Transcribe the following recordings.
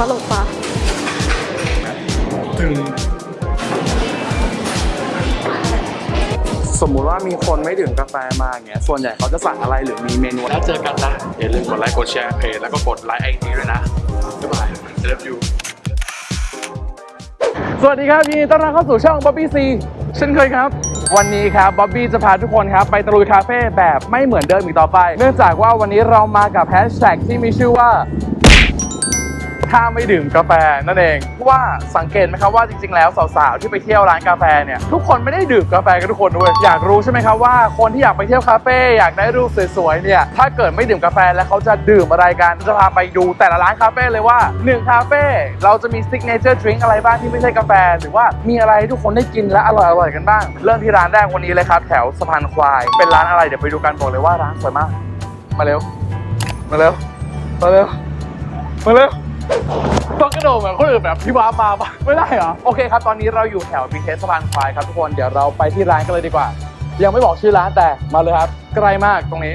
ตลกปะถึงสมมุติว่ามีคนไม่ดื่มกาแฟมาอย่างเงี้ย ส่วนใหญ่เขาจะสั่งอะไรหรือมีเมนูแล้วเจอกันนะอย่าลืมกดไลค์ กดแชร์เพจแล้วก็กดไลค์ไอจีด้วยนะบ๊ายบาย love you สวัสดีครับยินดีต้อนรับเข้าสู่ช่อง Bobby C เช่นเคยครับ วันนี้ครับบ๊อบบี้จะพาทุกคนครับ ไปตะลุยคาเฟ่แบบไม่เหมือนเดิมอีกต่อไป เนื่องจากว่าวันนี้เรามากับแฮชแท็กที่มีชื่อว่า ถ้าไม่ดื่มกาแฟนั่นเองว่าสังเกตไหมครับว่าจริงๆ แล้วสาวๆที่ไปเที่ยวร้านกาแฟเนี่ยทุกคนไม่ได้ดื่มกาแฟกันทุกคนด้วยอยากรู้ใช่ไหมครับว่าคนที่อยากไปเที่ยวคาเฟ่อยากได้รูปสวยๆเนี่ยถ้าเกิดไม่ดื่มกาแฟแล้วเขาจะดื่มอะไรกันจะพาไปดูแต่ละร้านคาเฟ่เลยว่า1คาเฟ่เราจะมี signature drink อะไรบ้างที่ไม่ใช่กาแฟหรือว่ามีอะไรทุกคนได้กินและอร่อยๆกันบ้าง เริ่มที่ร้านแรกวันนี้เลยครับแถวสะพานควายเป็นร้านอะไรเดี๋ยวไปดูกันบอกเลยว่าร้านสวยมาก มาเร็ว มาเร็ว มาเร็ว มาเร็ว ต้องกระโดดเหมือนคนอื่นแบบพี่วามาปะไม่ได้เหรอ โอเคครับ ตอนนี้เราอยู่แถวบีเทสสะพานควายครับทุกคน เดี๋ยวเราไปที่ร้านกันเลยดีกว่า ยังไม่บอกชื่อร้านแต่มาเลยครับ ใกล้มากตรงนี้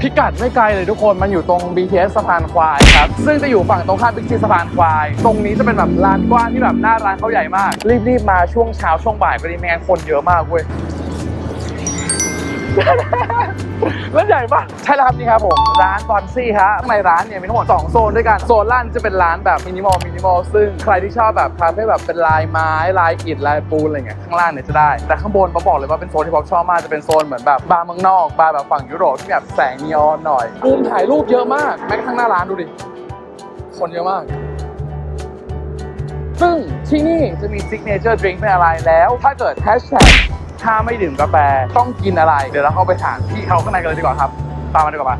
พิกัดไม่ไกลเลยทุกคน มันอยู่ตรง BTS สะพานควายครับ ซึ่งจะอยู่ฝั่งตรงข้ามบิ๊กซีสะพานควาย ตรงนี้จะเป็นแบบร้านกว้างที่แบบหน้าร้านเขาใหญ่มาก รีบๆมาช่วงเช้าช่วงบ่ายก็ดีไม่งั้นคนเยอะมากเว้ย ร้านใหญ่ปะใช่แล้วครับนี่ครับผมร้านบอนซี่ฮะข้างในร้านเนี่ยมีทั้งหมด2โซนด้วยกันโซนล่างจะเป็นร้านแบบ minimal minimal ซึ่งใครที่ชอบแบบคาเฟ่แบบเป็นลายไม้ลายอิฐลายปูนอะไรเงี้ยข้างล่างเนี่ยจะได้ แต่ข้างบนผมบอกเลยว่าเป็นโซนที่ผมชอบมากจะเป็นโซนเหมือนแบบบาร์เมืองนอกบาร์แบบฝั่งยุโรปที่แบบแสงนีออนหน่อยมุมถ่ายรูปเยอะมากแม้กระทั่งหน้าร้านดูดิคนเยอะมากซึ่งที่นี่จะมี signature drink เป็นอะไรแล้ว ถ้าเกิดแฮชแท็ก ถ้าไม่ดื่มกาแฟต้องกินอะไร เดี๋ยวเราเข้าไปถามพี่เขาข้างในกันเลยดีกว่าครับ ตามมาดีกว่าปะ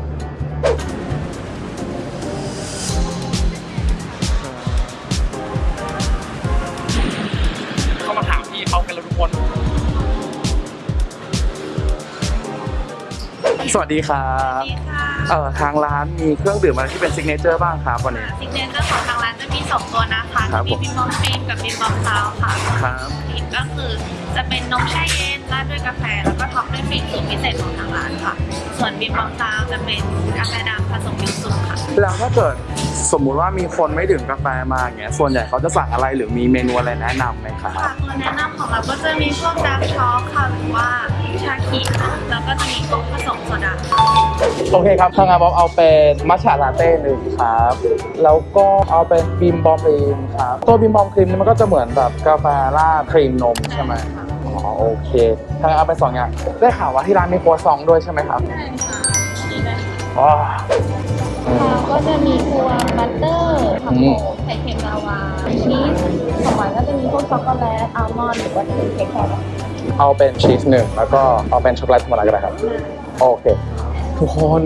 เข้ามาถามพี่เขากันเลยทุกคน สวัสดีครับนี่ค่ะเอ่อทางร้านมีเครื่องดื่มอะไรที่เป็น signature บ้างครับวันนี้ signature ของทางร้านจะมี สองตัวนะคะครัจะบมีบิมบอมครีมกับบิมบอม sour ค่ะครับครีมก็คือจะเป็นนมแช่เย็นราดด้วยกาแฟแล้วก็ top ด้วยครีมสูตรพิเศษของทางร้านค่ะ ส่วนบิมบอม sour จะเป็นกาแฟดำผสมยูสุค่ะ แล้วถ้าเกิดสมมุติว่ามีคนไม่ดื่มกาแฟมาอย่างเงี้ย ส่วนใหญ่เขาจะสั่งอะไรหรือมีเมนูอะไรแนะนำไหมครับค่ะตัวแนะนำของเราก็จะมีพวก dark choc ค่ะหรือว่าชาเขียวแล้วก็จะมีโค้กผสมโซดาค่ะโอเคครับถ้างั้นบ๊อบเอาเป็นมัทฉะลาเต้หนึ่งครับ แล้วก็เอาเป็นบิมบอมครีมครับ ตัวบิมบอมครีมนี่มันก็จะเหมือนแบบกาแฟราดครีมนมใช่ไหม อ๋อโอเคถ้างั้นเอาเป็นสองอย่างได้ข่าวว่าที่ร้านมีครัวซองด้วยใช่ไหมครับใช่ค่ะนี่นะอ๋ออืมค่ะก็จะมีตัว butter ผักโขมมไข่เค็มลาวาชีสของหวานก็จะมีพวกช็อกโกแลตอัลมอนด์หรือว่าจะเป็นเค้กแครอทเอาเป็นชีสหนึ่งแล้วก็เอาเป็นช็อกโกแลตธรรมดาก็ได้ครับ โอเค ทุกคน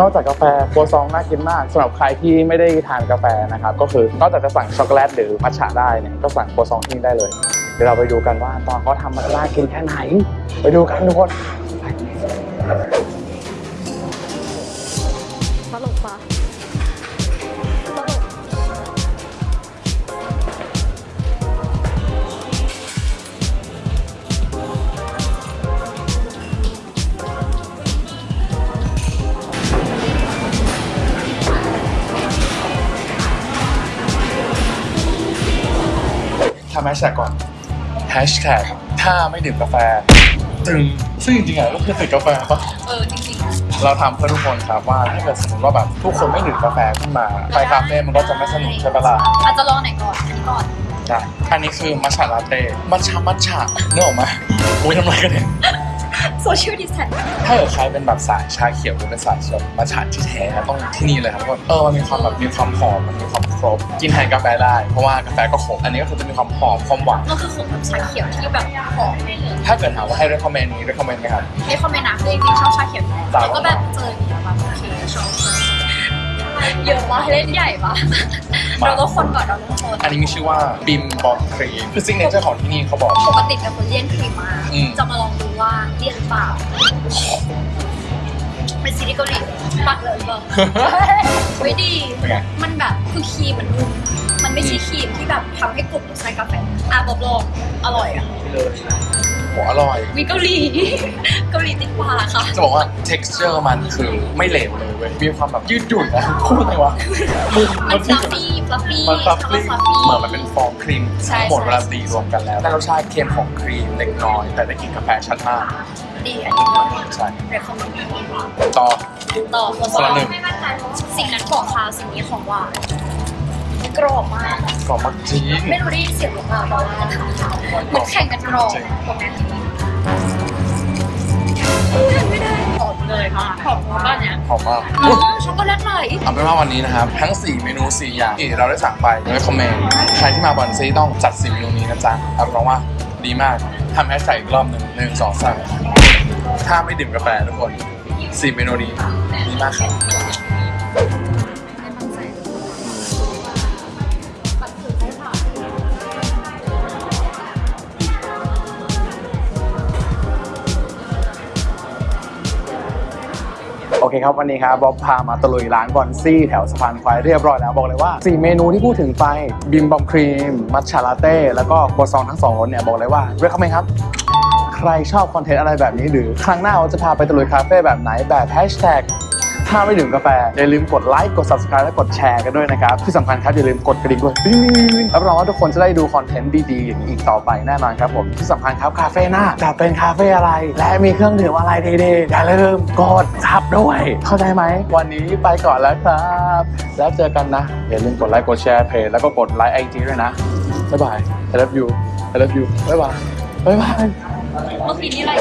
นอกจากกาแฟครัวซองน่ากินมากสำหรับใครที่ไม่ได้ทานกาแฟนะครับก็คือนอกจากจะสั่งช็อกโกแลตหรือมัทฉะได้เนี่ยก็สั่งครัวซองที่นี่ได้เลย เดี๋ยวเราไปดูกันว่าตอนเขาทำมันน่ากินแค่ไหน ไปดูกันทุกคนตลกปะตลกทำแฮชแท็กก่อนแฮชแท็กถ้าไม่ดื่มกาแฟตึงซึ่งจริงๆอะก็คือติดกาแฟปะเออจริงเราทำเพื่อทุกคนครับว่าถ้าเกิดสมมติว่าแบบทุกคนไม่ดื่มกาแฟขึ้นมาไปคาเฟ่มันก็จะไม่สนุกใช่ปะล่ะๆอาจจะลองไหนก่อนอันนี้ก่อนใช่อันนี้คือมัทฉะลาเต้มัทฉะมัทฉะนึกออกไหมอุ้ยทำไรกันเนี่ย social distance ถ้าเกิดใครเป็นแบบสายชาเขียวหรือเป็นสายส้มมัทฉะที่แท้ต้องที่นี่เลยครับทุกคนเออมันมีความแบบมีความหอมมันมีความขม กินแทนกาแฟได้ เพราะว่ากาแฟก็ขมอันนี้ก็คือจะมีความหอมความหวานมันคือของแบบชาเขียวที่แบบหอมเลยเลยถ้าเกิดถามว่าให้ recommend นี้ recommend ไหมครับ recommend นะคือจริงๆชอบชาเขียวอยู่แล้วจ้ะแล้วก็แบบเจออย่างเงี้ยแบบโอเคชอบ เยอะปะเล่นใหญ่ปะเราต้องคนก่อนเราต้องคนอันนี้มีชื่อว่าบิมบอมครีมคือ signature ของที่นี่เขาบอกปกติเป็นคนเลี่ยนครีมมากอืมจะมาลองดูว่าเลี่ยนหรือเปล่าเป็นซีรีส์เกาหลีปักเลยบอกไม่ดีเป็นไงมันแบบคือครีมมันนุ่มมันไม่ใช่ครีมที่แบบทำให้กลุ่มใช้กาแฟอะบอกลองอร่อยอะโหอร่อย มีเกาหลี เกาหลีติดปากค่ะ จะบอกว่า texture มันคือไม่เหลวเลยเว้ย มีความแบบยืดหยุ่นนะพูดไงวะมึงมัน fluffy fluffy มัน fluffy คำว่า fluffy เหมือนมันเป็นฟองครีมใช่ทั้งหมดใช่เวลาตีรวมกันแล้วได้รสชาติเค็มของครีมเล็กน้อย แต่ได้กลิ่นกาแฟชัดมากดีอันนี้ก็ใช่ recommend ต่อต่อคนคนละหนึ่งไม่มั่นใจเพราะว่าสิ่งนั้นของคาวสิ่งนี้ของหวาน กรอบมาก กรอบมากจริงไม่รู้ได้ยินเสียงหรือเปล่าแต่ว่ามันแข่งกันกรอบตรงนั้นไม่ได้หอมเลยค่ะหอมมากเนี่ยหอมมากอืมช็อกโกแลตไหลเอาเป็นว่าวันนี้นะครับ ทั้ง 4 เมนู 4 อย่างที่เราได้สั่งไปเลยคอมเมนต์ใครที่มาบอนซีต้องจัด 4 เมนูนี้นะจ๊ะรับรองว่าดีมากทำแฮชแท็กอีกรอบหนึ่งหนึ่งสองสามถ้าไม่ดื่มกาแฟทุกคน 4 เมนูนี้ดีมากครับ อเคครับวันนี้ครับบ๊อบพามาตะลุยร้านบอนซี่แถวสะพานควายเรียบร้อยแล้วบอกเลยว่า 4 เมนูที่พูดถึงไปบิมบอมครีม มัทฉาลาเต้ แล้วก็ครัวซองทั้งสองรสเนี่ยบอกเลยว่าเรียกเขาไหมครับ ใครชอบคอนเทนต์อะไรแบบนี้หรือ ครั้งหน้าเราจะพาไปตะลุยคาเฟ่แบบไหนแบบแฮชแท็ก ถ้าไม่ดื่มกาแฟ อย่าลืมกดไลค์ กด subscribe และกดแชร์กันด้วยนะครับ ที่สำคัญครับ อย่าลืมกดกระดิ่งด้วยรับรองว่าทุกคนจะได้ดูคอนเทนต์ดีๆ อย่างนี้อีกต่อไปแน่นอนครับผม ที่สำคัญครับ คาเฟ่หน้าจะเป็นคาเฟ่อะไร และมีเครื่องดื่มอะไรดีๆ อย่าลืมกดซับด้วย เข้าใจไหม วันนี้ไปก่อนแล้วครับ แล้วเจอกันนะ อย่าลืมกดไลค์ กดแชร์เพจแล้วก็กดไลค์ไอจีด้วยนะ บ๊ายบาย I love you I love you บ๊ายบาย บ๊ายบายเมื่อกี้นี่อะไร